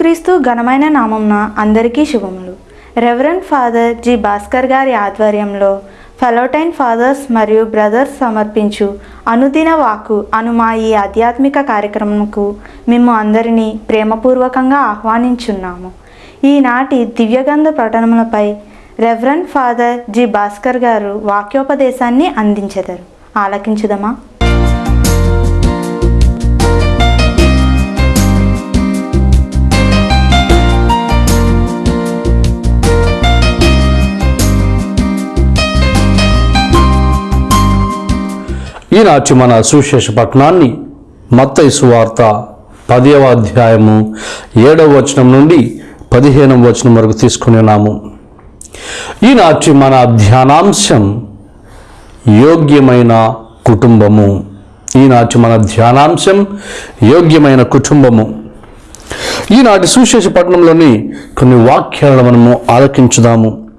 యేసుక్రీస్తు ఘనమైన నామంన అందరికీ శుభములు. Reverend father G. భాస్కర్ గారి ఆధ్వర్యంలో ఫెలోటైన్ ఫాదర్స్ మరియు బ్రదర్స్ సమర్పించు అనుదిన వాకు అను మా ఈ ఆధ్యాత్మిక కార్యక్రమంకు మేము అందరినీ ప్రేమపూర్వకంగా ఆహ్వానించున్నాము. ఈనాటి దివ్యగంధ పఠనములపై రెవరెండ్ ఫాదర్ జి. భాస్కర్ గారు వాక్యోపదేశాన్ని అందించెదరు. ఆలకించుదమా? ఈనాటి మన సుశేష పట్టణాన్ని మత్తయి సువార్త పదవ అధ్యాయము ఏడవ వచనం నుండి పదిహేనవ వచనం వరకు తీసుకుని ఉన్నాము. ఈనాటి మన ధ్యానాంశం యోగ్యమైన కుటుంబము. ఈనాటి మన ధ్యానాంశం యోగ్యమైన కుటుంబము. ఈనాటి సుశేష పట్టణంలోని కొన్ని వాక్యాలను మనము ఆలకించుదాము.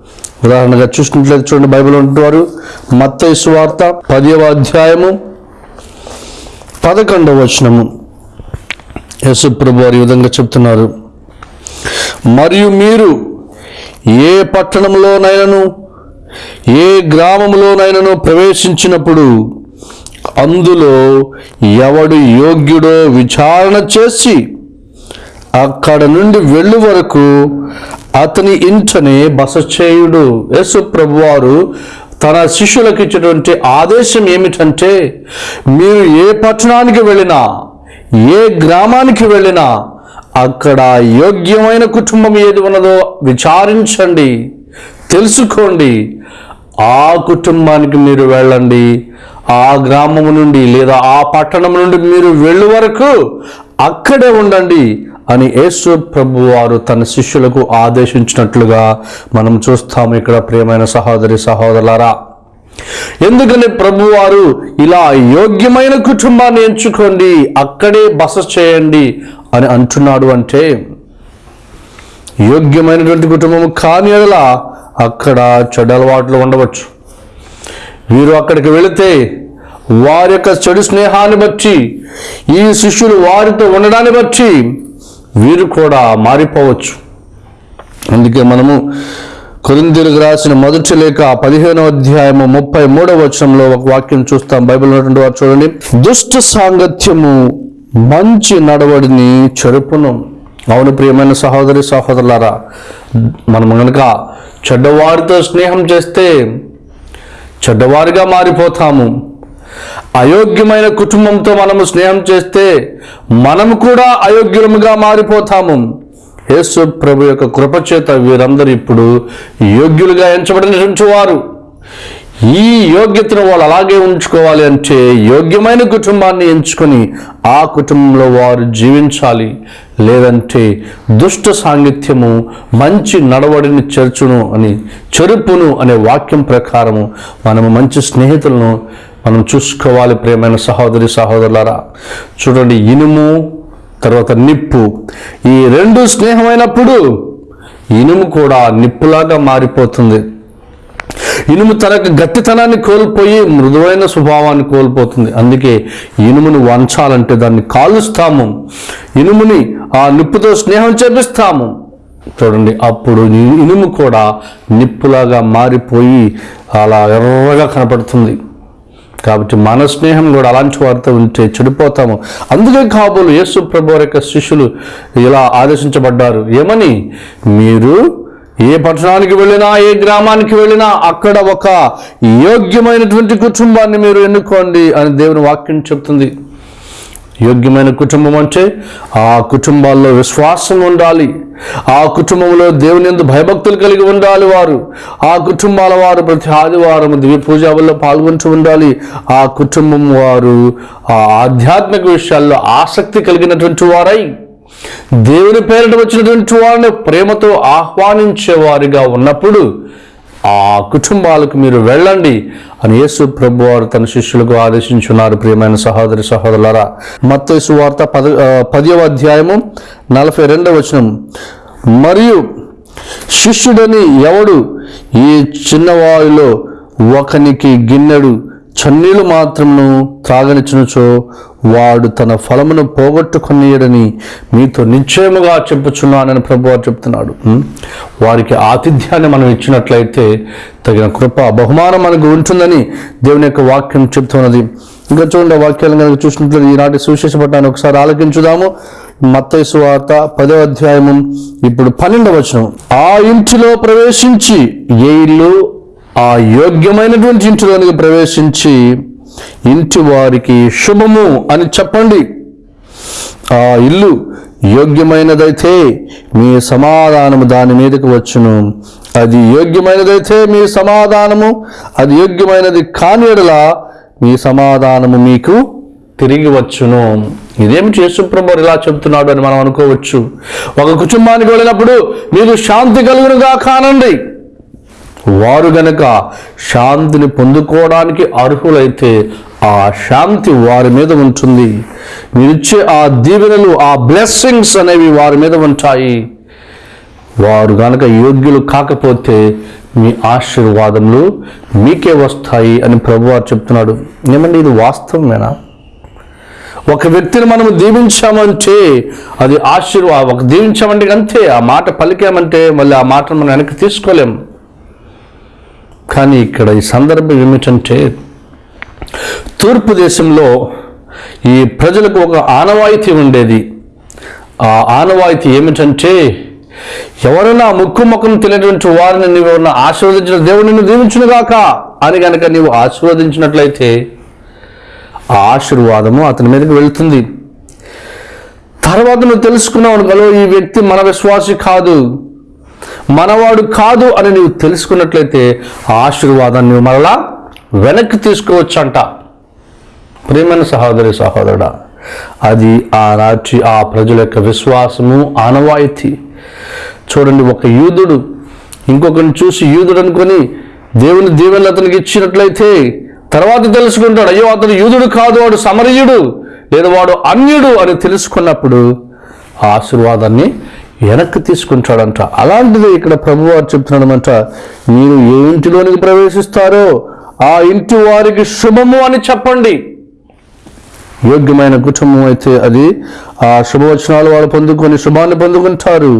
ఉదాహరణగా చూసుకున్నట్లయితే చూడండి బైబిల్ ఉంటున్నారు. మత్తయి సువార్త పదవ అధ్యాయము పదకొండవ వచనము. యేసు ప్రభు వారు ఈ విధంగా చెప్తున్నారు. మరియు మీరు ఏ పట్టణంలోనైనను ఏ గ్రామంలోనైనను ప్రవేశించినప్పుడు అందులో ఎవడు యోగ్యుడో విచారణ చేసి అక్కడ నుండి వెళ్ళు వరకు అతని ఇంటనే బస చేయుడు యేసు ప్రభువారు తన శిష్యులకు ఇచ్చినటువంటి ఆదేశం ఏమిటంటే మీరు ఏ పట్టణానికి వెళ్ళినా ఏ గ్రామానికి వెళ్ళినా అక్కడ యోగ్యమైన కుటుంబం ఏది ఉన్నదో విచారించండి తెలుసుకోండి. ఆ కుటుంబానికి మీరు వెళ్ళండి. ఆ గ్రామం నుండి లేదా ఆ పట్టణం నుండి మీరు వెళ్ళు వరకు అక్కడే ఉండండి. అని యేసు ప్రభు వారు తన శిష్యులకు ఆదేశించినట్లుగా మనం చూస్తాము ఇక్కడ ప్రియమైన సహోదరి సహోదరులారా. ఎందుకని ప్రభువారు ఇలా యోగ్యమైన కుటుంబాన్ని ఎంచుకోండి అక్కడే బస చేయండి అని అంటున్నాడు అంటే యోగ్యమైనటువంటి కుటుంబం కాని ఎడలా అక్కడ చెడు అలవాట్లు ఉండవచ్చు. వీరు అక్కడికి వెళితే వారి యొక్క చెడు స్నేహాన్ని బట్టి ఈ శిష్యులు వారితో ఉండడాన్ని బట్టి వీరు కూడా మారిపోవచ్చు. అందుకే మనము కొరిందీలకు రాసిన మొదటి లేక పదిహేనవ అధ్యాయము ముప్పై మూడవ వచనంలో ఒక వాక్యం చూస్తాం. బైబిల్ ఉన్నటువంటి వారు చూడండి. దుష్ట సాంగత్యము మంచి నడవడిని చెరుపును. అవును ప్రియమైన సహోదరి సహోదరులారా మనం కనుక చెడ్డవారితో స్నేహం చేస్తే చెడ్డవారిగా మారిపోతాము. అయోగ్యమైన కుటుంబంతో మనము స్నేహం చేస్తే మనము కూడా అయోగ్యులముగా మారిపోతాము. యేసు ప్రభు యొక్క కృపచేత వీరందరూ ఇప్పుడు యోగ్యులుగా ఎంచబడినటువంటి వారు. ఈ యోగ్యతను వాళ్ళు అలాగే ఉంచుకోవాలి అంటే యోగ్యమైన కుటుంబాన్ని ఎంచుకొని ఆ కుటుంబంలో వారు జీవించాలి. లేదంటే దుష్ట సాంగిత్యము మంచి నడవడిని చేర్చును అని చెరుపును అనే వాక్యం ప్రకారము మనము మంచి స్నేహితులను మనం చూసుకోవాలి ప్రియమైన సహోదరి సహోదరులారా. చూడండి ఇనుము తర్వాత నిప్పు. ఈ రెండు స్నేహమైనప్పుడు ఇనుము కూడా నిప్పులాగా మారిపోతుంది. ఇనుము తన గట్టితనాన్ని కోల్పోయి మృదువైన స్వభావాన్ని కోల్పోతుంది. అందుకే ఇనుమును వంచాలంటే దాన్ని కాలుస్తాము. ఇనుముని ఆ నిప్పుతో స్నేహం చేపిస్తాము. చూడండి అప్పుడు ఇనుము కూడా నిప్పులాగా మారిపోయి అలా ఎర్రగా కనపడుతుంది. కాబట్టి మన స్నేహం కూడా అలాంటి వారితో ఉంటే చెడిపోతాము. అందుకే కాబోలు యేసు ప్రభు యొక్క శిష్యులు ఇలా ఆదేశించబడ్డారు. ఏమని? మీరు ఏ పట్టణానికి వెళ్ళినా ఏ గ్రామానికి వెళ్ళినా అక్కడ ఒక యోగ్యమైనటువంటి కుటుంబాన్ని మీరు ఎన్నుకోండి అని దేవుని వాక్యం చెప్తుంది. యోగ్యమైన కుటుంబం అంటే ఆ కుటుంబాల్లో విశ్వాసం ఉండాలి. ఆ కుటుంబంలో దేవుని ఎందు భయభక్తులు కలిగి ఉండాలి వారు. ఆ కుటుంబాల వారు ప్రతి ఆదివారం దివ్య వల్ల పాల్గొంటూ ఉండాలి. ఆ కుటుంబం వారు ఆ ఆధ్యాత్మిక విషయాల్లో ఆసక్తి కలిగినటువంటి వారై దేవుని పేరిట వచ్చినటువంటి వారిని ప్రేమతో ఆహ్వానించే వారిగా ఉన్నప్పుడు ఆ కుటుంబాలకు మీరు వెళ్ళండి అని యేసు ప్రభు వారు తన శిష్యులకు ఆదేశించున్నారు. ప్రియమైన సహోదరి సహోదరులారా మత్తయి వార్త పద పదవ అధ్యాయము నలభై రెండవ వచనం. మరియు శిష్యుడని ఎవడు? ఈ చిన్నవాయులో ఒకనికి గిన్నెడు చన్నీళ్ళు మాత్రమును త్రాగనిచ్చునుచో వాడు తన ఫలమును పోగొట్టుకునేయడని మీతో నిశ్చయముగా చెప్పుచున్నానని ప్రభువారు చెప్తున్నాడు. వారికి ఆతిథ్యాన్ని మనం ఇచ్చినట్లయితే తగిన కృప బహుమానం మనకు ఉంటుందని దేవుని యొక్క వాక్యం చెప్తున్నది ఇంకా చూడండి వాక్యాలను కనుక చూసినట్లయితే ఈనాటి సువిశేష పట్టాన్ని ఒకసారి ఆలకించుదాము. మత్తైసు వార్త పదో అధ్యాయము ఇప్పుడు పన్నెండవ వచనం. ఆ ఇంటిలో ప్రవేశించి ఏ ఇల్లు? ఆ యోగ్యమైనటువంటి ఇంటిలోనికి ప్రవేశించి ఇంటి వారికి శుభము అని చెప్పండి. ఆ ఇల్లు యోగ్యమైనదైతే మీ సమాధానము దాని మీదకి వచ్చును. అది యోగ్యమైనదైతే మీ సమాధానము అది యోగ్యమైనది కాని మీ సమాధానము మీకు తిరిగి వచ్చును. ఇదేమి చేసుప్రభు ఇలా చెప్తున్నాడు అని మనం అనుకోవచ్చు. ఒక కుటుంబానికి వెళ్ళినప్పుడు మీకు శాంతి కలుగునుగా కానండి. వారు గనక శాంతిని పొందుకోవడానికి అర్హులైతే ఆ శాంతి వారి మీద ఉంటుంది. మీరిచ్చే ఆ దీవెనలు ఆ బ్లెస్సింగ్స్ అనేవి వారి మీద ఉంటాయి. వారు గనక యోగ్యులు కాకపోతే మీ ఆశీర్వాదములు మీకే వస్తాయి అని ప్రభువారు చెప్తున్నాడు. ఏమండి ఇది వాస్తవమేనా? ఒక వ్యక్తిని మనం దీవించామంటే అది ఆశీర్వాదం ఒక దీవించామంటే అంతే ఆ మాట పలికామంటే మళ్ళీ ఆ మాటను మనం వెనక్కి తీసుకోలేం. కానీ ఇక్కడ ఈ సందర్భం ఏమిటంటే తూర్పు దేశంలో ఈ ప్రజలకు ఒక ఆనవాయితీ ఉండేది. ఆ ఆనవాయితీ ఏమిటంటే ఎవరైనా ముక్కు ముఖం తెలియనటువంటి వారిని నీవు ఎవరైనా ఆశీర్వదించిన దేవుడు నిన్ను దీవించునుగాక అని కనుక నీవు ఆశీర్వదించినట్లయితే ఆ ఆశీర్వాదము అతని మీదకి వెళుతుంది. తర్వాత నువ్వు తెలుసుకున్నావు అనుకో ఈ వ్యక్తి మన విశ్వాసి కాదు. మనవాడు కాదు అని నీవు తెలుసుకున్నట్లయితే ఆశీర్వాదాన్ని నువ్వు మరలా వెనక్కి తీసుకోవచ్చంట. ప్రేమైన సహోదరి సహోదరుడా అది ఆనాటి ఆ ప్రజల యొక్క విశ్వాసము ఆనవాయితీ. చూడండి ఒక యూదుడు ఇంకొకరిని చూసి యూదుడు అనుకొని దేవుని దీవెనలు అతనికి ఇచ్చినట్లయితే తర్వాత తెలుసుకుంటాడు అయ్యో అతను యూదుడు కాదు వాడు సమరయుడు లేదా వాడు అన్యుడు అని తెలుసుకున్నప్పుడు ఆ ఆశీర్వాదాన్ని వెనక్కి తీసుకుంటాడంట. అలాంటిది ఇక్కడ ప్రభువారు చెప్తున్నాడమంట మీరు ఏ ఇంటిలోనికి ప్రవేశిస్తారో ఆ ఇంటి వారికి శుభము అని చెప్పండి. యోగ్యమైన కుటుంబం అయితే అది ఆ శుభవచనాలు వాళ్ళు పొందుకొని శుభాన్ని పొందుకుంటారు.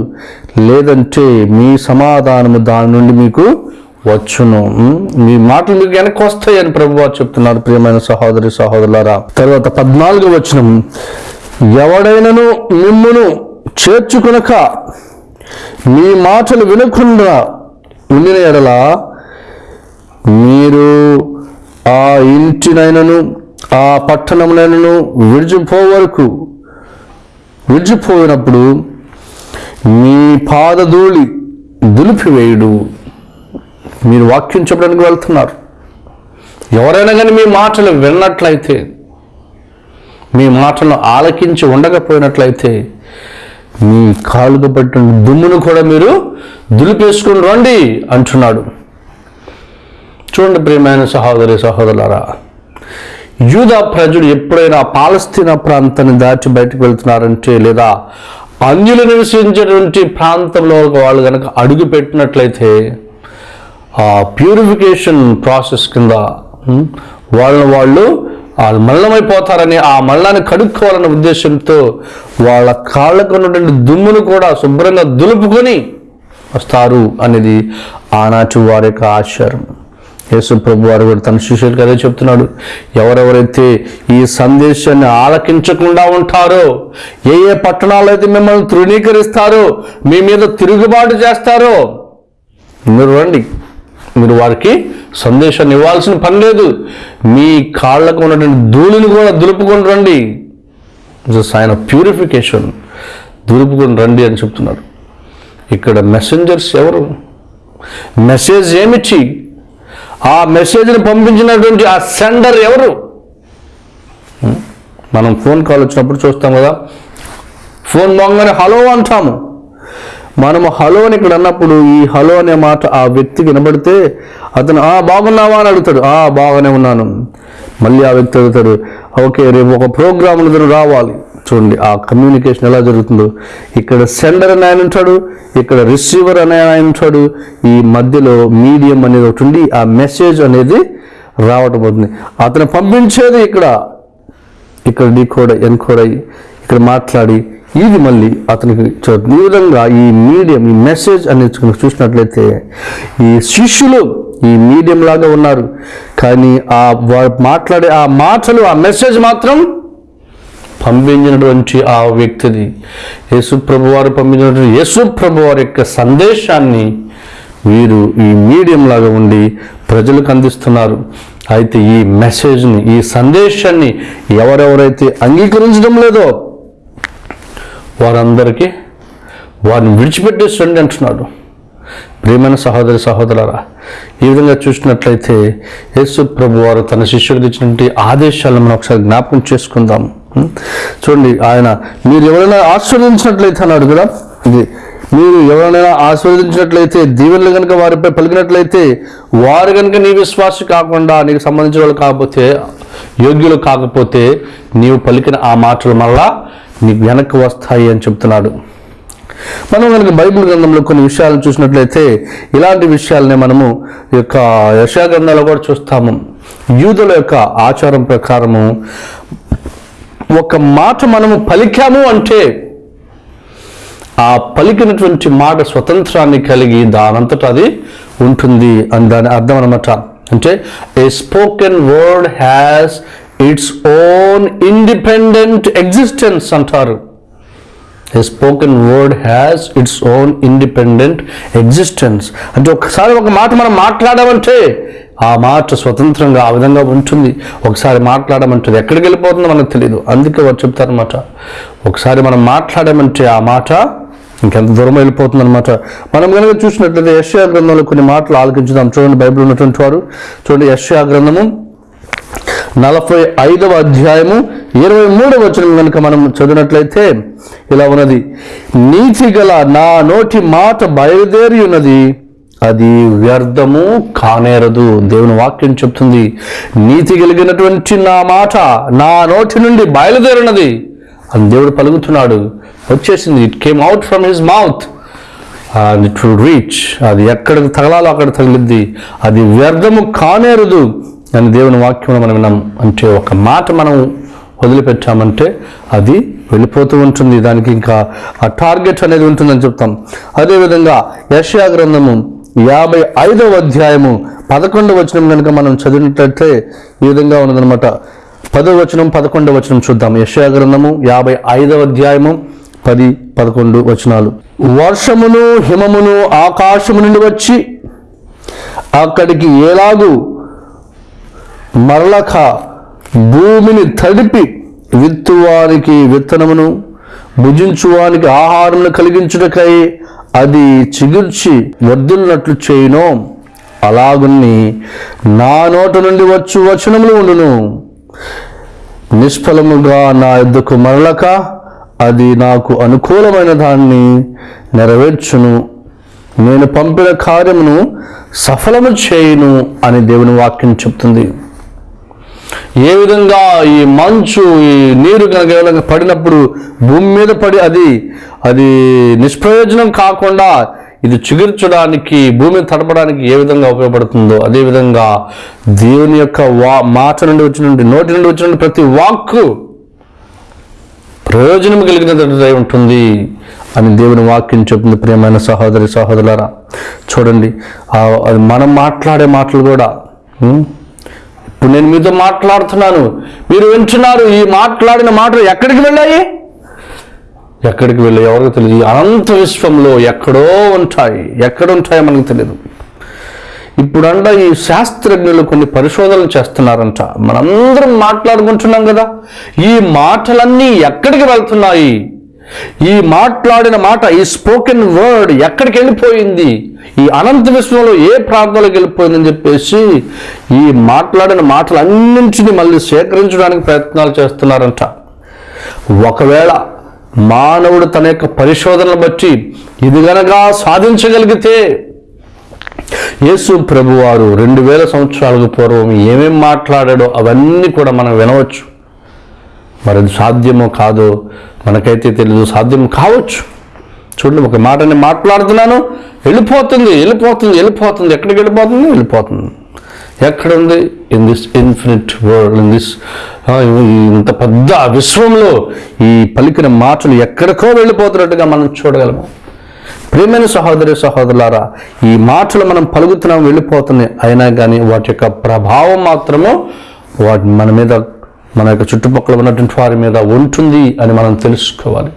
లేదంటే మీ సమాధానము దాని నుండి మీకు వచ్చును. మీ మాటలు మీకు వెనక్కి వస్తాయని ప్రభువారు చెప్తున్నారు ప్రియమైన సహోదరి సహోదరులారా. తర్వాత పద్నాలుగు వచనం ఎవడైనను మిమ్మును చేర్చుకునక మీ మాటలు వినకుండా ఉండిన ఎడల మీరు ఆ ఇంటినైనను ఆ పట్టణమునైనను విడిచిపో వరకు విడిచిపోయినప్పుడు మీ పాదధూళి దులిపివేయుడు. మీరు వాక్యం చెప్పడానికి వెళ్తున్నారు. ఎవరైనా కానీ మీ మాటలు విన్నట్లయితే మీ మాటలను ఆలకించి ఉండకపోయినట్లయితే మీ కాలుగా పట్టిన దుమ్మును కూడా మీరు దులిపేసుకుని రండి అంటున్నాడు. చూడండి ప్రియమైన సహోదరి సహోదరులారా యూదా ప్రజలు ఎప్పుడైనా పాలస్తీనా ప్రాంతాన్ని దాటి బయటకు వెళ్తున్నారంటే లేదా అన్యులు నివసించేటువంటి ప్రాంతంలో వాళ్ళు కనుక అడుగు పెట్టినట్లయితే ఆ ప్యూరిఫికేషన్ ప్రాసెస్ కింద వాళ్ళని వాళ్ళు వాళ్ళు మల్లమైపోతారని ఆ మల్లాన్ని కడుక్కోవాలన్న ఉద్దేశంతో వాళ్ళ కాళ్ళకు ఉన్నటువంటి దుమ్మును కూడా శుభ్రంగా దులుపుకొని వస్తారు అనేది ఆనాటి వారి యొక్క ఆచారం. యేసు ప్రభు వారు కూడా తన శిష్యులకు అదే చెప్తున్నాడు. ఎవరెవరైతే ఈ సందేశాన్ని ఆలకించకుండా ఉంటారో ఏ ఏ పట్టణాలు అయితే మిమ్మల్ని తృణీకరిస్తారో మీ మీద తిరుగుబాటు చేస్తారో మీరు రండి. మీరు వారికి సందేశాన్ని ఇవ్వాల్సిన పని లేదు. మీ కాళ్ళకు ఉన్నటువంటి ధూళిని కూడా దులుపుకొని రండి. సైన్ ఆఫ్ ప్యూరిఫికేషన్ దులుపుకొని రండి అని చెప్తున్నారు. ఇక్కడ మెసెంజర్స్ ఎవరు? మెసేజ్ ఏమిచ్చి? ఆ మెసేజ్ని పంపించినటువంటి ఆ సెండర్ ఎవరు? మనం ఫోన్ కాల్ వచ్చినప్పుడు చూస్తాం కదా. ఫోన్ మోగానే హలో అంటాము. మనము హలో అని ఇక్కడ అన్నప్పుడు ఈ హలో అనే మాట ఆ వ్యక్తికి వినబడితే అతను ఆ బాగున్నావా? అని అడుగుతాడు. ఆ బాగానే ఉన్నాను. మళ్ళీ ఆ వ్యక్తి అడుగుతాడు ఓకే రేపు ఒక ప్రోగ్రామ్ ఇద్దరు రావాలి. చూడండి ఆ కమ్యూనికేషన్ ఎలా జరుగుతుందో. ఇక్కడ సెండర్ అని ఆయన ఉంటాడు ఇక్కడ రిసీవర్ అనే ఆయన ఉంటాడు. ఈ మధ్యలో మీడియం అనేది ఒకటి ఉండి ఆ మెసేజ్ అనేది రావటం అవుతుంది. అతను పంపించేది ఇక్కడ. ఇక్కడ డీకోడ్ ఎన్కోడ్ అయ్యి ఇక్కడ మాట్లాడి ఇది మళ్ళీ అతనికి ఈ విధంగా ఈ మీడియం ఈ మెసేజ్ అనేది కనుక చూసినట్లయితే ఈ శిష్యులు ఈ మీడియం లాగా ఉన్నారు. కానీ ఆ వారు మాట్లాడే ఆ మాటలు ఆ మెసేజ్ మాత్రం పంపించినటువంటి ఆ వ్యక్తిది. యేసు ప్రభు వారు పంపించినటువంటి యేసు ప్రభు వారి యొక్క సందేశాన్ని వీరు ఈ మీడియం లాగా ఉండి ప్రజలకు అందిస్తున్నారు. అయితే ఈ మెసేజ్ని ఈ సందేశాన్ని ఎవరెవరైతే అంగీకరించడం లేదో వారందరికీ వారిని విడిచిపెట్టేసండి అంటున్నాడు. ప్రియమైన సహోదరి సహోదరులారా ఈ విధంగా చూసినట్లయితే యేసు ప్రభు వారు తన శిష్యుడికి ఇచ్చినటువంటి ఆదేశాలను మనం ఒకసారి జ్ఞాపకం చేసుకుందాం. చూడండి ఆయన మీరు ఎవరైనా ఆస్వాదించినట్లయితే అన్నాడు కదా ఇది మీరు ఎవరైనా ఆస్వాదించినట్లయితే దీవెనలు కనుక వారిపై పలికినట్లయితే వారు కనుక నీ విశ్వాసి కాకుండా నీకు సంబంధించిన వాళ్ళు కాకపోతే యోగ్యులు కాకపోతే నీవు పలికిన ఆ మాటలు మళ్ళా నీకు వెనక్కి వస్తాయి అని చెప్తున్నాడు. మనం కనుక బైబిల్ గ్రంథంలో కొన్ని విషయాలు చూసినట్లయితే ఇలాంటి విషయాలనే మనము ఈ యొక్క యశాగ్రంథాలు కూడా చూస్తాము. యూదుల యొక్క ఆచారం ప్రకారము ఒక మాట మనము పలికాము అంటే ఆ పలికినటువంటి మాట స్వతంత్రాన్ని కలిగి దానంతట అది ఉంటుంది అని దాని అర్థం అనమాట అంటే a spoken word has its own independent existence అంటారు. A spoken word has its own independent existence అంటే ఒకసారి ఒక మాట మనం మాట్లాడమంటే ఆ మాట స్వతంత్రంగా ఆ విధంగా ఉంటుంది. ఒకసారి మాట్లాడమంటుంది ఎక్కడికి వెళ్ళిపోతుందో మనకు తెలియదు అందుకే వారు చెప్తారనమాట ఒకసారి మనం మాట్లాడామంటే ఆ మాట ఇంకెంత దూరం వెళ్ళిపోతుంది అనమాట మనం కనుక చూసినట్లయితే యశ్యా గ్రంథంలో కొన్ని మాటలు ఆలకించుదాం. చూడండి బైబిల్ ఉన్నటువంటి వారు. చూడండి యశ్యా గ్రంథము. నలభై ఐదవ అధ్యాయము ఇరవై మూడవ వచనం కనుక మనం చదివినట్లయితే ఇలా ఉన్నది. నీతి గల నా నోటి మాట బయలుదేరి ఉన్నది అది వ్యర్థము కానేరదు. దేవుని వాక్యం చెప్తుంది. నీతి కలిగినటువంటి నా మాట నా నోటి నుండి బయలుదేరినది. అని దేవుడు పలుకుతున్నాడు. వచ్చేసింది. It came out from his mouth and to reach అది ఎక్కడికి తగలాలో అక్కడ తగిలిద్ది అది వ్యర్థము కానేరదు. దాని దేవుని వాక్యం మనం విన్నాం. అంటే ఒక మాట మనం వదిలిపెట్టామంటే అది వెళ్ళిపోతూ ఉంటుంది. దానికి ఇంకా ఆ టార్గెట్ అనేది ఉంటుందని చెప్తాం. అదేవిధంగా యశయా గ్రంథము యాభై ఐదవ అధ్యాయము పదకొండవ వచనం కనుక మనం చదివినట్లయితే ఈ విధంగా ఉన్నదనమాట పదవ వచనం పదకొండవ వచనం చూద్దాం. యశయా గ్రంథము యాభై ఐదవ అధ్యాయము పది పదకొండు వచనాలు. వర్షమును హిమమును ఆకాశము నుండి వచ్చి అక్కడికి ఏలాగు మరలక భూమిని తడిపి విత్తువానికి విత్తనమును భుజించువానికి ఆహారమును కలిగించుటకై అది చిగుర్చి వర్ధిల్లినట్లు చేయను. అలాగున్ని నా నోట నుండి వచ్చు వచనములు ఉండును. నిష్ఫలముగా నా ఎద్దుకు మరలక అది నాకు అనుకూలమైన దాన్ని నెరవేర్చును. నేను పంపిన కార్యమును సఫలము చేయును అని దేవుని వాక్యం చెప్తుంది. ఏ విధంగా ఈ మంచు ఈ నీరు కనుక విధంగా పడినప్పుడు భూమి మీద పడి అది అది నిష్ప్రయోజనం కాకుండా ఇది చిగుర్చడానికి భూమిని తడపడానికి ఏ విధంగా ఉపయోగపడుతుందో అదేవిధంగా దేవుని యొక్క వా మాట నుండి వచ్చినటువంటి నోటి నుండి వచ్చినటువంటి ప్రతి వాక్కు ప్రయోజనం కలిగినదై ఉంటుంది అని దేవుని వాక్యం చెప్తుంది ప్రియమైన సహోదరి సహోదరులారా. చూడండి అది మనం మాట్లాడే మాటలు కూడా ఇప్పుడు నేను మీతో మాట్లాడుతున్నాను. మీరు వింటున్నారు ఈ మాట్లాడిన మాటలు ఎక్కడికి వెళ్ళాయి? ఎక్కడికి వెళ్ళాయి ఎవరికి తెలియదు. అనంత విశ్వంలో ఎక్కడో ఉంటాయి. ఎక్కడ ఉంటాయో మనకు తెలియదు ఇప్పుడంట ఈ శాస్త్రజ్ఞులు కొన్ని పరిశోధనలు చేస్తున్నారంట. మనందరం మాట్లాడుకుంటున్నాం కదా. ఈ మాటలన్నీ ఎక్కడికి వెళ్తున్నాయి? ఈ మాట్లాడిన మాట ఈ స్పోకెన్ వర్డ్ ఎక్కడికి వెళ్ళిపోయింది? ఈ అనంత విశ్వంలో ఏ ప్రాంతంలోకి వెళ్ళిపోయిందని చెప్పేసి ఈ మాట్లాడిన మాటలన్నింటినీ మళ్ళీ సేకరించడానికి ప్రయత్నాలు చేస్తున్నారంట. ఒకవేళ మానవుడు తన యొక్క పరిశోధనలు బట్టి ఇది గనక సాధించగలిగితే యేసు ప్రభువారు రెండు వేల సంవత్సరాలకు పూర్వం ఏమేం మాట్లాడాడో అవన్నీ కూడా మనం వినవచ్చు. మరి సాధ్యమో కాదో మనకైతే తెలియదు సాధ్యం కావచ్చు. చూడండి ఒక మాట నేను మాట్లాడుతున్నాను. వెళ్ళిపోతుంది వెళ్ళిపోతుంది వెళ్ళిపోతుంది. ఎక్కడికి వెళ్ళిపోతుంది? వెళ్ళిపోతుంది. ఎక్కడుంది? In this infinite world in this ఇంత పెద్ద విశ్వంలో ఈ పలికిన మాటలు ఎక్కడికో వెళ్ళిపోతున్నట్టుగా మనం చూడగలము. ప్రేమైన సహోదరి సహోదరులారా ఈ మాటలు మనం పలుకుతున్నాం వెళ్ళిపోతున్నాయి. అయినా కానీ వాటి యొక్క ప్రభావం మాత్రము వాటి మన మీద మన యొక్క చుట్టుపక్కల ఉన్నటువంటి వారి మీద ఉంటుంది అని మనం తెలుసుకోవాలి.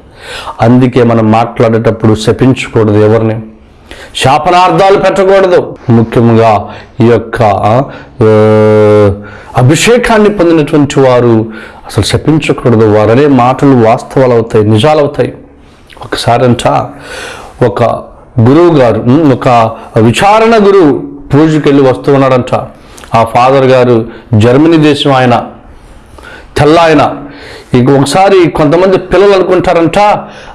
అందుకే మనం మాట్లాడేటప్పుడు శపించకూడదు ఎవరిని. శాపనార్థాలు పెట్టకూడదు. ముఖ్యంగా ఈ యొక్క అభిషేకాన్ని పొందినటువంటి వారు అసలు శపించకూడదు. వారనే మాటలు వాస్తవాలు అవుతాయి నిజాలు అవుతాయి. ఒకసారంట ఒక గురువు గారు ఒక విచారణ గురువు పూజకి వెళ్ళి వస్తూ ఉన్నాడంట. ఆ ఫాదర్ గారు జర్మనీ దేశం ఆయన తెల్ల ఆయన ఇంకొకసారి ఒకసారి కొంతమంది పిల్లలు అనుకుంటారంట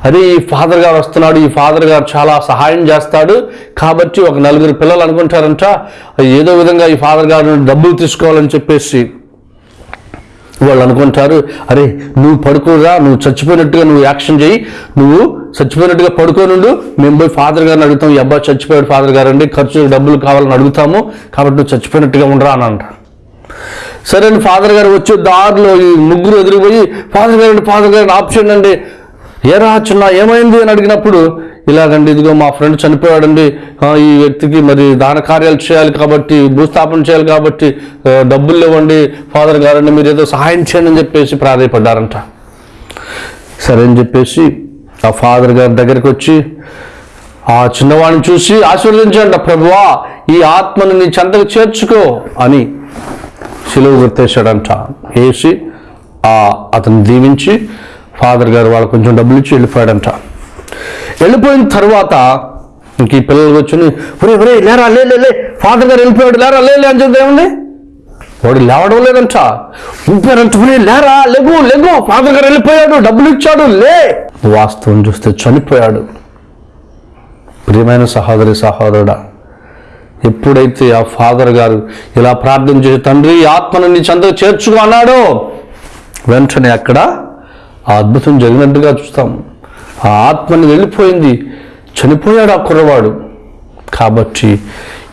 అరే ఈ ఫాదర్ గారు వస్తున్నాడు ఈ ఫాదర్ గారు చాలా సహాయం చేస్తాడు. కాబట్టి ఒక నలుగురు పిల్లలు అనుకుంటారంట ఏదో విధంగా ఈ ఫాదర్ గారు నుండి డబ్బులు తీసుకోవాలని చెప్పేసి వాళ్ళు అనుకుంటారు. అరే నువ్వు పడుకోరా నువ్వు చచ్చిపోయినట్టుగా నువ్వు యాక్షన్ చేయి. నువ్వు చచ్చిపోయినట్టుగా పడుకోనుండు మేము పోయి ఫాదర్ గారిని అడుగుతాం ఈ అబ్బాయి చచ్చిపోయాడు ఫాదర్ గారు అండి ఖర్చు డబ్బులు కావాలని అడుగుతాము కాబట్టి నువ్వు చచ్చిపోయినట్టుగా ఉండరా అని అంటారు. సరే అని ఫాదర్ గారు వచ్చి దారిలో ఈ ముగ్గురు ఎదురుపోయి ఫాదర్ గారు ఫాదర్ గారు ఆప్షన్ అండి. ఏ చిన్న ఏమైంది? అని అడిగినప్పుడు ఇలాగండి ఇదిగో మా ఫ్రెండ్ చనిపోయాడండి. ఈ వ్యక్తికి మరి దాన కార్యాలు చేయాలి కాబట్టి భూస్థాపన చేయాలి కాబట్టి డబ్బులు ఇవ్వండి. ఫాదర్ గారండి మీరు ఏదో సహాయం చేయండి అని చెప్పేసి ప్రాధాయపడ్డారంట. సరే అని చెప్పేసి ఆ ఫాదర్ గారి దగ్గరికి వచ్చి ఆ చిన్నవాడిని చూసి ఆశీర్వదించండి ప్రభువా. ఈ ఆత్మను నీ చెంతకు చేర్చుకో అని సిలువు గుర్తేశాడంట. వేసి అతను దీవించి ఫాదర్ గారు వాళ్ళు కొంచెం డబ్బులు ఇచ్చి వెళ్ళిపోయాడంట. వెళ్ళిపోయిన తర్వాత ఇంక ఈ పిల్లలు కూర్చొని ఒరే ఒరే లేరా లే లే లే ఫాదర్ గారు వెళ్ళిపోయాడు లేరా లే అని చెప్తే ఏముంది? వాడు లేవడం లేదంట. ఊపారంట లేరా లెగు లెగు ఫాదర్ గారు వెళ్ళిపోయాడు డబ్బులు ఇచ్చాడు లే. వాస్తవం చూస్తే చనిపోయాడు. ప్రియమైన సహోదరి సహోదరుడా ఎప్పుడైతే ఆ ఫాదర్ గారు ఇలా ప్రార్థన చేసి తండ్రి ఈ ఆత్మను నీ చెంతకు చేర్చుకో అన్నాడో వెంటనే అక్కడ ఆ అద్భుతం జరిగినట్టుగా చూస్తాం. ఆ ఆత్మని వెళ్ళిపోయింది. చనిపోయాడు ఆ కుర్రవాడు. కాబట్టి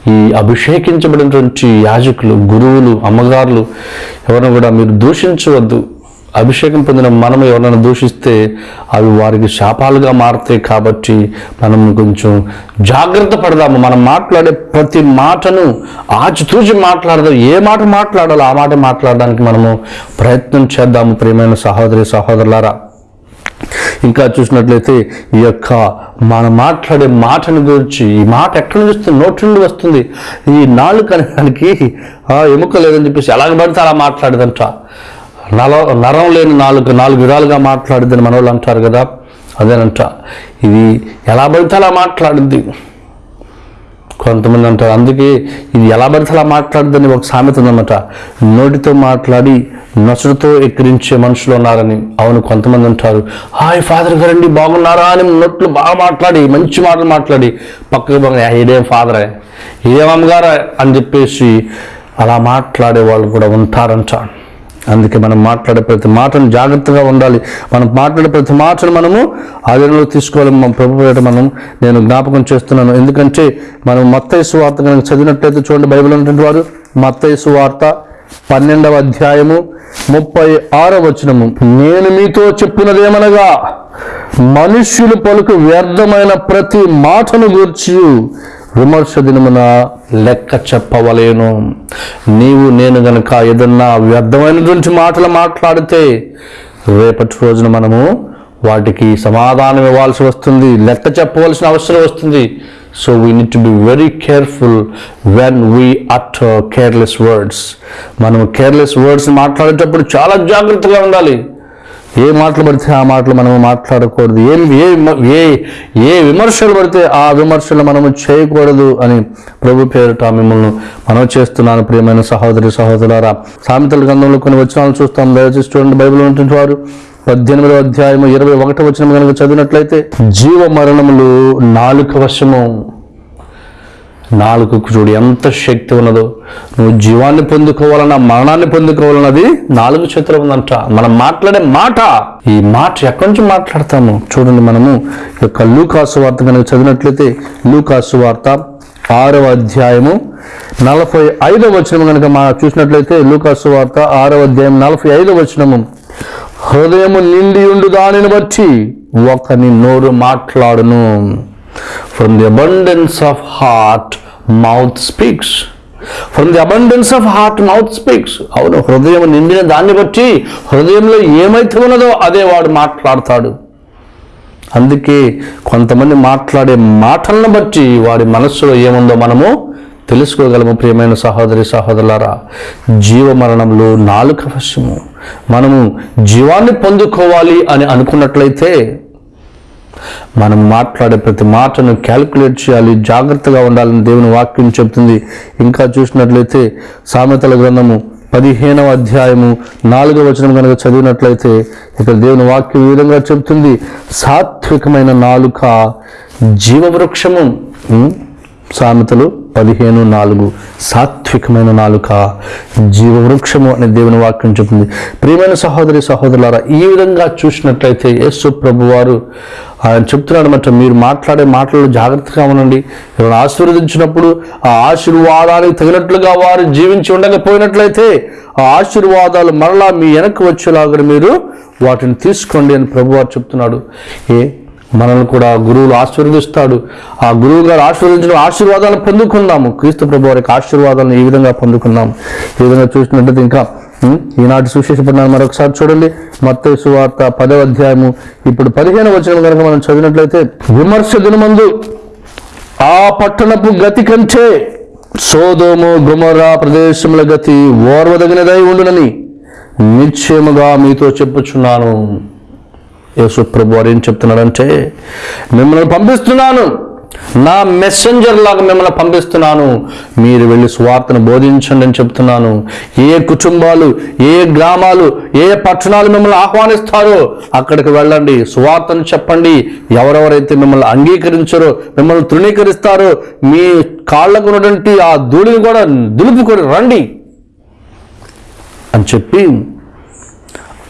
ఈ అభిషేకించబడినటువంటి యాజకులు గురువులు అమ్మగారులు ఎవరిని కూడా మీరు దూషించవద్దు. అభిషేకం పొందిన మనం ఎవరైనా దూషిస్తే అవి వారికి శాపాలుగా మారుతాయి కాబట్టి మనం కొంచెం జాగ్రత్త పడదాము. మనం మాట్లాడే ప్రతి మాటను ఆచితూచి మాట్లాడదాం. ఏ మాట మాట్లాడాలో ఆ మాట మాట్లాడడానికి మనము ప్రయత్నం చేద్దాము ప్రియమైన సహోదరి సహోదరులారా. ఇంకా చూసినట్లయితే ఈ యొక్క మనం మాట్లాడే మాటను గురించి ఈ మాట ఎక్కడి నుంచి వస్తుంది? నోటి నుండి వస్తుంది. ఈ నాలుగు అనడానికి ఎముక లేదని చెప్పేసి ఎలాగ పడితే అలా మాట్లాడదంట. నల నరం లేని నాలుగు నాలుగు విధాలుగా మాట్లాడిద్దని మనవాళ్ళు అంటారు కదా అదేనంట. ఇది ఎలా పడితే అలా మాట్లాడుద్ది. కొంతమంది అంటారు అందుకే ఇది ఎలా పడితే అలా ఒక సామెత ఉందన్నమాట. నోటితో మాట్లాడి నసుడుతో ఎక్కిరించే మనుషులు ఉన్నారని అవును కొంతమంది అంటారు. హాయ్ ఫాదర్ గారండి బాగున్నారా అని నోట్లు బాగా మాట్లాడి మంచి మాటలు మాట్లాడి పక్కకు బాగా ఇదేం ఫాదరే ఇదేం అమ్మగారా అని చెప్పేసి అలా మాట్లాడే వాళ్ళు కూడా ఉంటారంట. అందుకే మనం మాట్లాడే ప్రతి మాటను జాగ్రత్తగా ఉండాలి. మనం మాట్లాడే ప్రతి మాటను మనము ఆధీనంలో తీసుకోవాలి. మన ప్రభు మనం నేను జ్ఞాపకం చేస్తున్నాను. ఎందుకంటే మనం మత్తయి వార్త కనుక చదివినట్లయితే చూడండి బైబిల్ ఉన్నటువంటి వారు మత్తయి వార్త పన్నెండవ అధ్యాయము ముప్పై ఆరో వచనము. నేను మీతో చెప్పినదేమనగా మనుష్యులు పలుకు వ్యర్థమైన ప్రతి మాటను గూర్చి విమర్శ దినమున లెక్క చెప్పవలేను. నీవు నేను గనక ఏదన్నా వ్యర్థమైనటువంటి మాటలు మాట్లాడితే రేపటి రోజున మనము వాటికి సమాధానం ఇవ్వాల్సి వస్తుంది లెక్క చెప్పవలసిన అవసరం వస్తుంది. So we need to be very careful when we at careless words మనం కేర్లెస్ వర్డ్స్ మాట్లాడేటప్పుడు చాలా జాగ్రత్తగా ఉండాలి. ఏ మాటలు పడితే ఆ మాటలు మనము మాట్లాడకూడదు. ఏం ఏ ఏ ఏ విమర్శలు పడితే ఆ విమర్శలు మనము చేయకూడదు అని ప్రభు పేరిట మిమ్మల్ని మనం చేస్తున్నాను. ప్రియమైన సహోదరి సహోదరులారా సామెతల గ్రంథంలో కొన్ని వచనాలు చూస్తాం. దయచేసి చూడండి బైబిల్ ఉంటుంది వారు. పద్దెనిమిదవ అధ్యాయము ఇరవై ఒకటో వచనం కనుక చదివినట్లయితే జీవ మరణములు నాలుక వశము. నాలుగుకు చూడు ఎంత శక్తి ఉన్నదో. నువ్వు జీవాన్ని పొందుకోవాలన్నా మరణాన్ని పొందుకోవాలన్నది నాలుగు చేతులు ఉందంట. మనం మాట్లాడే మాట. ఈ మాట ఎక్కడి నుంచి మాట్లాడతాము? చూడండి మనము ఈ యొక్క లూకాసు వార్త కనుక చదివినట్లయితే లూకాసు వార్త ఆరవ అధ్యాయము నలభై ఐదవ వచనం కనుక మా చూసినట్లయితే లూకాసు వార్త ఆరవ అధ్యాయం నలభై ఐదవ వచనము. హృదయము నిండి ఉండు దానిని బట్టి ఒకని నోరు మాట్లాడును. From the abundance of heart mouth speaks from the abundance of heart mouth speaks అవును హృదయం నిండిన దాన్ని బట్టి హృదయంలో ఏమైతే ఉన్నదో అదే వాడు మాట్లాడతాడు. అందుకే కొంతమంది మాట్లాడే మాటలను బట్టి వాడి మనస్సులో ఏముందో మనము తెలుసుకోగలము ప్రియమైన సహోదరి సహోదరులారా. జీవ మరణంలో నాలుక వశము. మనము జీవాన్ని పొందుకోవాలి అని అనుకున్నట్లయితే మనం మాట్లాడే ప్రతి మాటను క్యాలిక్యులేట్ చేయాలి జాగ్రత్తగా ఉండాలని దేవుని వాక్యం చెప్తుంది ఇంకా చూసినట్లయితే సామెతల గ్రంథము పదిహేనవ అధ్యాయము నాలుగవ వచనం కనుక చదివినట్లయితే ఇక్కడ దేవుని వాక్యం ఈ విధంగా చెప్తుంది సాత్వికమైన నాలుక జీవవృక్షము సామెతలు పదిహేను నాలుగు సాత్వికమైన నాలుక జీవవృక్షము అనే దేవుని వాక్యం చెప్తుంది. ప్రియమైన సహోదరి సహోదరులారా ఈ విధంగా చూసినట్లయితే యేసు ప్రభు వారు ఆయన చెప్తున్నాడు మాట మీరు మాట్లాడే మాటలు జాగ్రత్తగా ఉండండి. ఎవరు ఆశీర్వదించినప్పుడు ఆ ఆశీర్వాదానికి తగినట్లుగా వారు జీవించి ఉండకపోయినట్లయితే ఆ ఆశీర్వాదాలు మరలా మీ వెనక్కి వచ్చేలాగా మీరు వాటిని తీసుకోండి అని ప్రభువారు చెప్తున్నాడు. ఏ మనల్ని కూడా గురువులు ఆశీర్వదిస్తాడు. ఆ గురువు గారు ఆశీర్వదించిన ఆశీర్వాదాలను పొందుకున్నాము క్రీస్తు ప్రభు వారికి ఆశీర్వాదాలను ఈ విధంగా పొందుకున్నాం ఈ విధంగా చూసినట్లయితే ఇంకా ఈనాటి సుశేషపడినాను మరొకసారి చూడండి. మత్తే సువార్త పదవ అధ్యాయము. ఇప్పుడు పదిహేను వచనం కనుక మనం చదివినట్లయితే విమర్శ దినమందు ఆ పట్టణపు గతి కంటే సోదోము గుమరా ప్రదేశముల గతి ఓర్వదగినదై ఉండునని నిశ్చయముగా మీతో చెప్పుచున్నాను. యేసు ప్రభు వారు ఏం చెప్తున్నాడంటే మిమ్మల్ని పంపిస్తున్నాను. నా మెసెంజర్ లాగా మిమ్మల్ని పంపిస్తున్నాను. మీరు వెళ్ళి స్వార్థను బోధించండి అని చెప్తున్నాను. ఏ కుటుంబాలు ఏ గ్రామాలు ఏ పట్టణాలు మిమ్మల్ని ఆహ్వానిస్తారో అక్కడికి వెళ్ళండి. స్వార్థను చెప్పండి. ఎవరెవరైతే మిమ్మల్ని అంగీకరించారో మిమ్మల్ని తృణీకరిస్తారో మీ కాళ్ళకు ఉన్నటువంటి ఆ ధూళిని కూడా దులుపుకొని రండి అని చెప్పి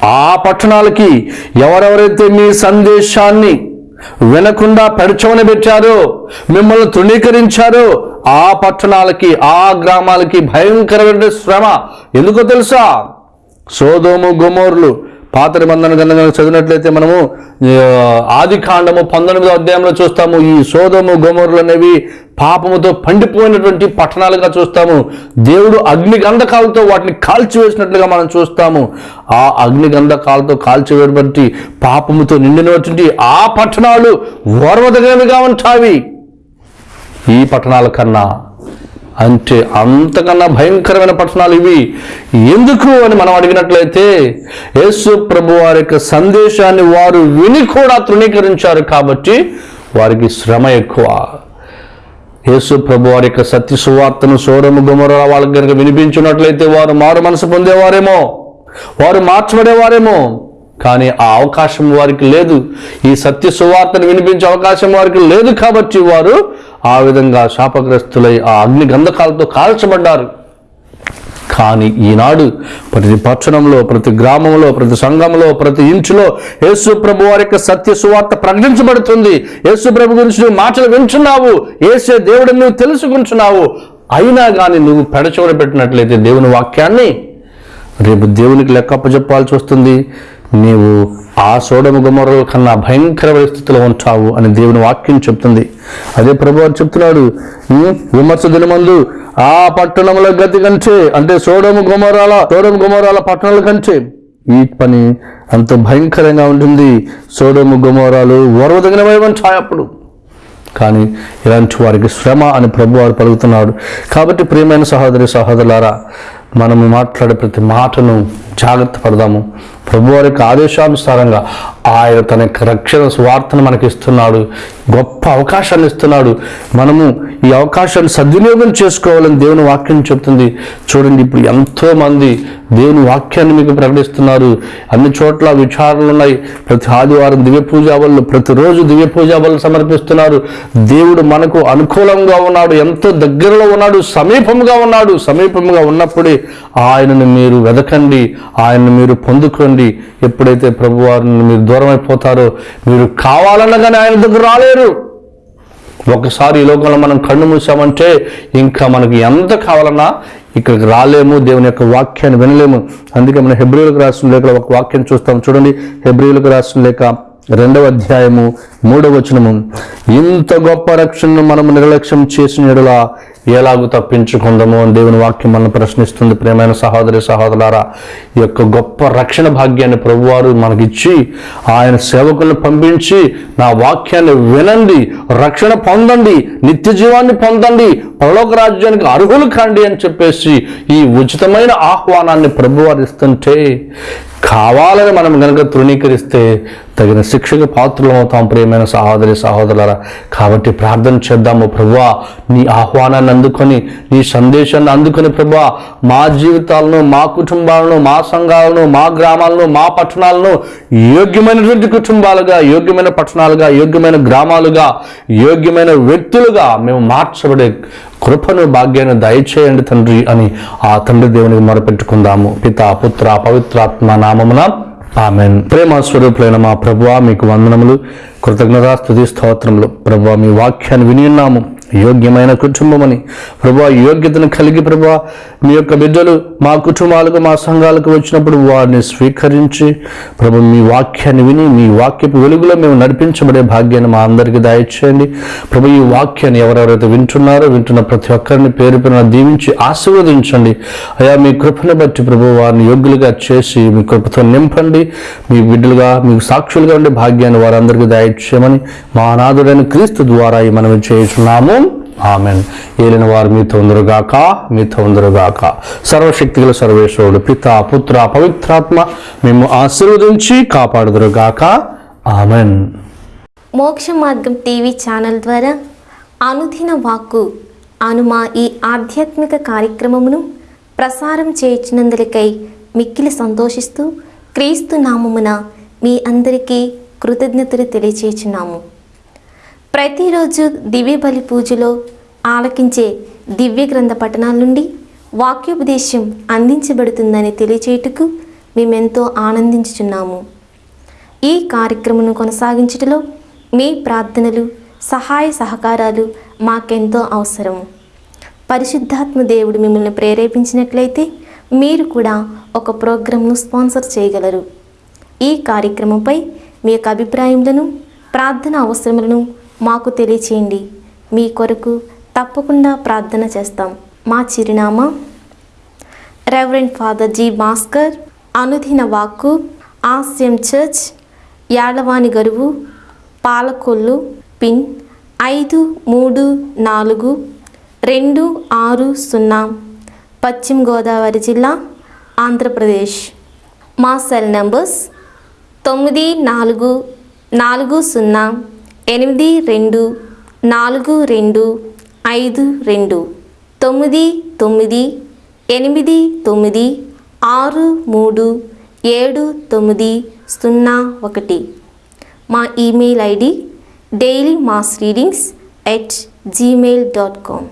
ఆ పట్టణాలకి ఎవరెవరైతే మీ సందేశాన్ని వినకుండా పరిచమని పెట్టారో మిమ్మల్ని తృణీకరించారో ఆ పట్టణాలకి ఆ గ్రామాలకి భయంకరమైన శ్రమ. ఎందుకో తెలుసా? సోదోము గుమోర్లు పాత నిబంధన గ్రంథంగా చదివినట్లయితే మనము ఆది కాండము పంతొమ్మిదో అధ్యాయంలో చూస్తాము. ఈ సోదము గోమరులు అనేవి పాపముతో పండిపోయినటువంటి పట్టణాలుగా చూస్తాము. దేవుడు అగ్ని గంధకాలతో వాటిని కాల్చివేసినట్లుగా మనం చూస్తాము. ఆ అగ్ని గంధకాలతో పాపముతో నిండినటువంటి ఆ పట్టణాలు ఓర్వదగినవిగా ఉంటాయి. ఈ పట్టణాల కన్నా అంటే అంతకన్నా భయంకరమైన పట్టణాలు ఇవి. ఎందుకు అని మనం అడిగినట్లయితే యేసు ప్రభు వారి యొక్క సందేశాన్ని వారు విని కూడా తృణీకరించారు కాబట్టి వారికి శ్రమ ఎక్కువ. యేసు ప్రభు వారి యొక్క సత్య సువార్తను సోరము గుమర వాళ్ళకి కనుక వినిపించినట్లయితే వారు మారు మనసు పొందేవారేమో వారు మార్చబడేవారేమో. కానీ ఆ అవకాశం వారికి లేదు. ఈ సత్య సువార్తను వినిపించే అవకాశం వారికి లేదు కాబట్టి వారు ఆ విధంగా శాపగ్రస్తులై ఆ అగ్ని గంధకాలతో కాల్చబడ్డారు. కానీ ఈనాడు ప్రతి పట్టణంలో ప్రతి గ్రామంలో ప్రతి సంఘంలో ప్రతి ఇంచులో యేసు ప్రభు వారి యొక్క సత్య సువార్త ప్రకటించబడుతుంది. యేసు ప్రభు గురించి నువ్వు మాటలు వింటున్నావు. ఏసే దేవుడిని నువ్వు తెలుసుకుంటున్నావు. అయినా కానీ నువ్వు పెడచోడ పెట్టినట్లయితే దేవుని వాక్యాన్ని రేపు దేవునికి లెక్కప్ప చెప్పాల్సి వస్తుంది. నీవు ఆ సోడము గుమరల కన్నా భయంకర పరిస్థితిలో ఉంటావు అని దేవుని వాక్యం చెప్తుంది. అదే ప్రభు వారు చెప్తున్నాడు విమర్శ దినమందు ఆ పట్టణముల గతి కంటే అంటే సోడము గుమరాల సోడము గుమరాల పట్టణాల కంటే ఈ పని అంత భయంకరంగా ఉంటుంది. సోడము గుమరాలు ఓర్వదగినవై ఉంటాయి అప్పుడు. కానీ ఇలాంటి వారికి శ్రమ అని ప్రభువారు పలుకుతున్నాడు. కాబట్టి ప్రియమైన సహోదరి సహోదరులారా మనము మాట్లాడే ప్రతి మాటను జాగ్రత్త పడదాము. ప్రభు వారి యొక్క ఆదేశానుసారంగా ఆయన తన యొక్క రక్షణ స్వార్థను మనకి ఇస్తున్నాడు గొప్ప అవకాశాన్ని ఇస్తున్నాడు. మనము ఈ అవకాశాన్ని సద్వినియోగం చేసుకోవాలని దేవుని వాక్యం చెప్తుంది చూడండి ఇప్పుడు ఎంతోమంది దేవుని వాక్యాన్ని మీకు ప్రకటిస్తున్నారు. అన్ని చోట్ల విచారణలు ఉన్నాయి. ప్రతి ఆదివారం దివ్య పూజాబలు ప్రతిరోజు దివ్య పూజాబలు సమర్పిస్తున్నారు. దేవుడు మనకు అనుకూలంగా ఉన్నాడు ఎంతో దగ్గరలో ఉన్నాడు సమీపంగా ఉన్నాడు. సమీపంగా ఉన్నప్పుడే ఆయనను మీరు వెదకండి ఆయనను మీరు పొందుకోండి. ఎప్పుడైతే ప్రభువారు మీరు దూరం అయిపోతారో మీరు కావాలనగానే ఆయన దగ్గర రాలేరు. ఒకసారి ఈ లోకంలో మనం కన్ను మూసామంటే ఇంకా మనకి ఎంత కావాలన్నా ఇక్కడికి రాలేము దేవుని యొక్క వాక్యాన్ని వినలేము. అందుకే మనం హెబ్రిలకు రాసిన లేఖలో ఒక వాక్యం చూస్తాం. చూడండి హెబ్రిలకు రాసిన లేఖ రెండవ అధ్యాయము మూడవ వచనము. ఇంత గొప్ప రక్షణను మనం నిర్లక్ష్యం చేసిన ఎడులా ఎలాగూ తప్పించుకుందాము అని దేవుని వాక్యం మనం ప్రశ్నిస్తుంది. ప్రేమైన సహోదరి సహోదరారా ఈ యొక్క గొప్ప రక్షణ భాగ్యాన్ని ప్రభువారు మనకిచ్చి ఆయన సేవకులను పంపించి నా వాక్యాన్ని వినండి రక్షణ పొందండి నిత్య జీవాన్ని పొందండి పరలోక రాజ్యానికి అర్హులు కాండి అని చెప్పేసి ఈ ఉచితమైన ఆహ్వానాన్ని ప్రభువారు ఇస్తుంటే కావాలని మనం కనుక తృణీకరిస్తే తగిన శిక్షకు పాత్రలు అవుతాం ప్రియమైన సహోదరి సహోదరులరా. కాబట్టి ప్రార్థన చేద్దాము ప్రభా నీ ఆహ్వానాన్ని అందుకొని నీ సందేశాన్ని అందుకొని ప్రభా మా జీవితాలను మా కుటుంబాలను మా సంఘాలను మా గ్రామాలను మా పట్టణాలను యోగ్యమైనటువంటి కుటుంబాలుగా యోగ్యమైన పట్టణాలుగా యోగ్యమైన గ్రామాలుగా యోగ్యమైన వ్యక్తులుగా మేము మార్చబడే కృపను భాగ్యాన్ని దయచేయండి తండ్రి అని ఆ తండ్రి దేవునికి మొరపెట్టుకుందాము. పిత పుత్ర పవిత్రాత్మ నామమున ఆమెన్. ప్రేమ స్వరూపులైన మా ప్రభువ మీకు వందనములు. కృతజ్ఞతా స్థుతి స్తోత్రములు. ప్రభువ మీ వాక్యాన్ని విని ఉన్నాము. యోగ్యమైన కుటుంబమని. ప్రభా యోగ్యతను కలిగి ప్రభా మీ యొక్క బిడ్డలు మా కుటుంబాలకు మా సంఘాలకు వచ్చినప్పుడు వారిని స్వీకరించి ప్రభు మీ వాక్యాన్ని విని మీ వాక్యపు వెలుగులో మేము నడిపించబడే భాగ్యాన్ని మా అందరికీ దయచేయండి. ప్రభు ఈ వాక్యాన్ని ఎవరెవరైతే వింటున్నారో వింటున్న ప్రతి ఒక్కరిని పేరు పేరున దీవించి ఆశీర్వదించండి. అయా మీ కృపను బట్టి ప్రభు వారిని యోగ్యులుగా చేసి మీ కృపతో నింపండి. మీ బిడ్డలుగా మీకు సాక్షులుగా ఉండే భాగ్యాన్ని వారందరికీ దయచేయమని మా అనాథుడైన క్రీస్తు ద్వారా మనం చేస్తున్నాము. ఆమెన్. ఏలిన వారు మీ తొందరగాక మీ తొందరగాక సర్వశక్తిగల సర్వేశ్వరుడు పిత పుత్ర పవిత్రాత్మ మేము ఆశీర్వదించి కాపాడుదురుగాక. ఆమెన్. మోక్ష మార్గం టీవీ ఛానల్ ద్వారా అనుదిన వాక్కు అనుమా ఈ ఆధ్యాత్మిక కార్యక్రమమును ప్రసారం చేయించినందులకై మిక్కిలి సంతోషిస్తూ క్రీస్తు నామమున మీ అందరికీ కృతజ్ఞతలు తెలియచేస్తున్నాము ప్రతిరోజు దివ్య బలి పూజలో ఆలకించే దివ్య గ్రంథ పఠనాల నుండి వాక్యోపదేశం అందించబడుతుందని తెలియచేయుటకు మేమెంతో ఆనందించుచున్నాము. ఈ కార్యక్రమను కొనసాగించటలో మీ ప్రార్థనలు సహాయ సహకారాలు మాకెంతో అవసరం పరిశుద్ధాత్మ దేవుడు మిమ్మల్ని ప్రేరేపించినట్లయితే మీరు కూడా ఒక ప్రోగ్రాంను స్పాన్సర్ చేయగలరు. ఈ కార్యక్రమంపై మీ యొక్క అభిప్రాయములను ప్రార్థన అవసరములను మాకు తెలియచేయండి. మీ కొరకు తప్పకుండా ప్రార్థన చేస్తాం. మా చిరునామా రెవరెండ్ ఫాదర్ జీ భాస్కర్ అనుదిన వాక్కు ఆస్యం చర్చ్ యాడవాని గరువు పాలకొల్లు పిన్ ఐదు మూడు నాలుగు రెండు ఆరు సున్నా పశ్చిమ గోదావరి జిల్లా ఆంధ్రప్రదేశ్. మా సెల్ నంబర్స్ తొమ్మిది నాలుగు నాలుగు సున్నా. ఎనిమిది రెండు నాలుగు రెండు ఐదు రెండు తొమ్మిది తొమ్మిది ఎనిమిది తొమ్మిది ఆరు మూడు ఏడు తొమ్మిది సున్నా ఒకటి. మా email ID daily mass readings at Gmail dot com